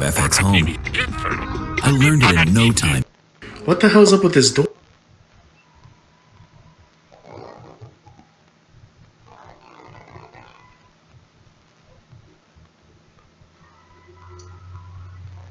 FX Home. I learned it in no time. What the hell's up with this door?